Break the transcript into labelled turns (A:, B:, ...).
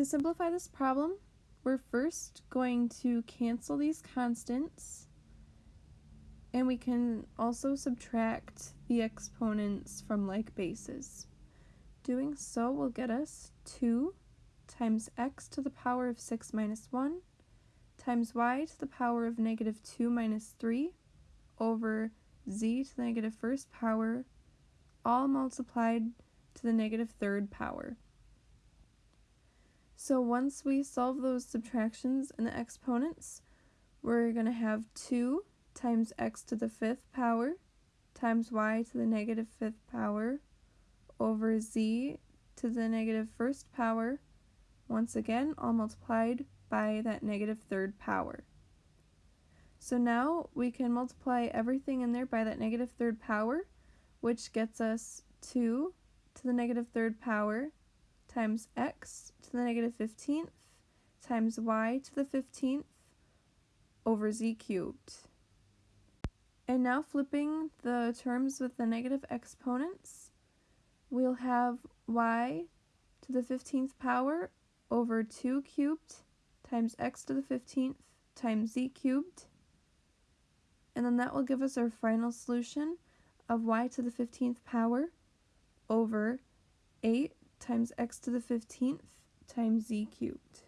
A: To simplify this problem, we're first going to cancel these constants and we can also subtract the exponents from like bases. Doing so will get us 2 times x to the power of 6 minus 1 times y to the power of negative 2 minus 3 over z to the negative first power, all multiplied to the negative third power. So once we solve those subtractions and the exponents, we're going to have 2 times x to the fifth power times y to the negative fifth power over z to the negative first power, once again all multiplied by that negative third power. So now we can multiply everything in there by that negative third power, which gets us 2 to the negative third power times x to the negative 15th times y to the 15th over z cubed. And now flipping the terms with the negative exponents, we'll have y to the 15th power over 2 cubed times x to the 15th times z cubed. And then that will give us our final solution of y to the 15th power over 8 times x to the 15th times z cubed.